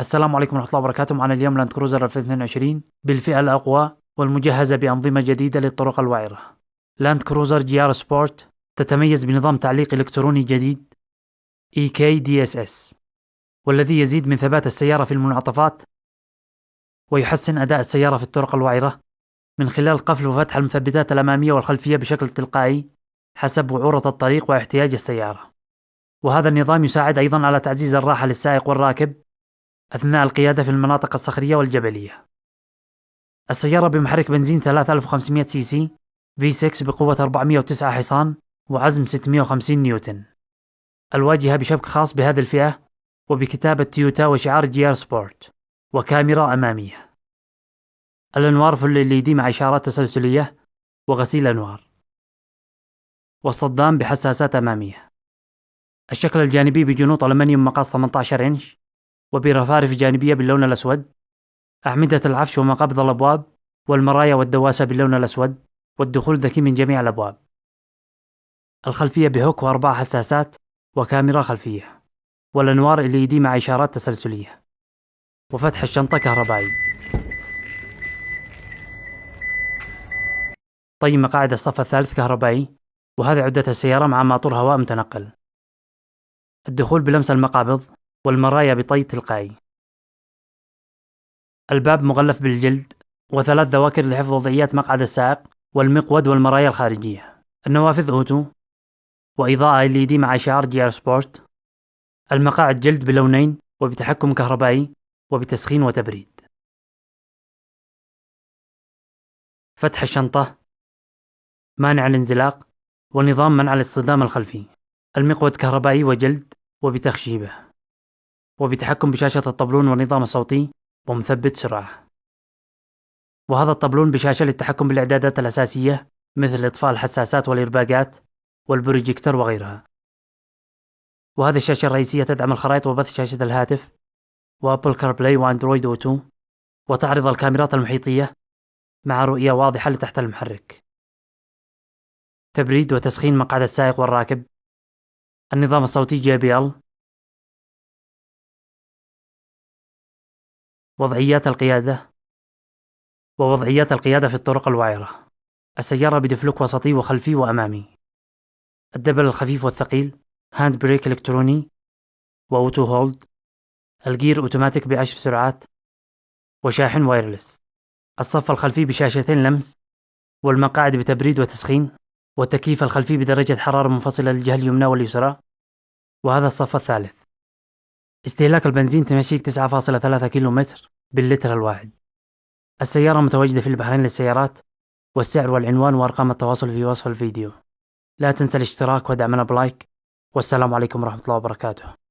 السلام عليكم ورحمة الله وبركاته. معنا اليوم لاند كروزر 2022 بالفئة الأقوى والمجهزة بأنظمة جديدة للطرق الوعرة. لاند كروزر GR Sport تتميز بنظام تعليق إلكتروني جديد E-KDSS والذي يزيد من ثبات السيارة في المنعطفات ويحسن أداء السيارة في الطرق الوعرة من خلال قفل وفتح المثبتات الأمامية والخلفية بشكل تلقائي حسب وعورة الطريق واحتياج السيارة. وهذا النظام يساعد أيضا على تعزيز الراحة للسائق والراكب أثناء القيادة في المناطق الصخرية والجبلية. السيارة بمحرك بنزين 3500 سي سي V6 بقوة 409 حصان وعزم 650 نيوتن. الواجهة بشبك خاص بهذه الفئة وبكتابة تويوتا وشعار GR Sport وكاميرا أمامية. الأنوار full LED مع إشارات تسلسلية وغسيل أنوار. والصدام بحساسات أمامية. الشكل الجانبي بجنوط ألمنيوم مقاس 18 إنش وبرفارف جانبية باللون الأسود. أعمدة العفش ومقابض الأبواب. والمرايا والدواسة باللون الأسود. والدخول ذكي من جميع الأبواب. الخلفية بهوك وأربع حساسات وكاميرا خلفية. والأنوار LED مع إشارات تسلسلية. وفتح الشنطة كهربائي. طي مقاعد الصف الثالث كهربائي. وهذه عدة السيارة مع ماطور هواء متنقل. الدخول بلمس المقابض. والمرايا بطي تلقائي. الباب مغلف بالجلد وثلاث ذواكر لحفظ وضعيات مقعد السائق والمقود والمرايا الخارجية. النوافذ auto. وإضاءة LED مع شعار GR Sport. المقاعد جلد بلونين وبتحكم كهربائي وبتسخين وتبريد. فتح الشنطة. مانع الانزلاق. ونظام منع الاصطدام الخلفي. المقود كهربائي وجلد وبتخشيبه. وبتحكم بشاشة الطبلون والنظام الصوتي ومثبت سرعة. وهذا الطبلون بشاشة للتحكم بالإعدادات الأساسية مثل إطفاء الحساسات والإيرباقات والبروجيكتر وغيرها. وهذه الشاشة الرئيسية تدعم الخرائط وبث شاشة الهاتف و Apple CarPlay و Android Auto وتعرض الكاميرات المحيطية مع رؤية واضحة لتحت المحرك. تبريد وتسخين مقعد السائق والراكب. النظام الصوتي JBL وضعيات القيادة ووضعيات القيادة في الطرق الوعرة. السيارة ب diff lock وسطي وخلفي وأمامي. ال double الخفيف والثقيل hand brake إلكتروني و auto hold. ال gear automatic بعشر سرعات وشاحن wireless. الصف الخلفي بشاشتين لمس والمقاعد بتبريد وتسخين والتكييف الخلفي بدرجة حرارة منفصلة للجهة اليمنى واليسرى. وهذا الصف الثالث. استهلاك البنزين تمشيك 9.3 كيلو متر باللتر الواحد. السيارة متواجدة في البحرين للسيارات والسعر والعنوان وأرقام التواصل في وصف الفيديو. لا تنسى الاشتراك ودعمنا بلايك والسلام عليكم ورحمة الله وبركاته.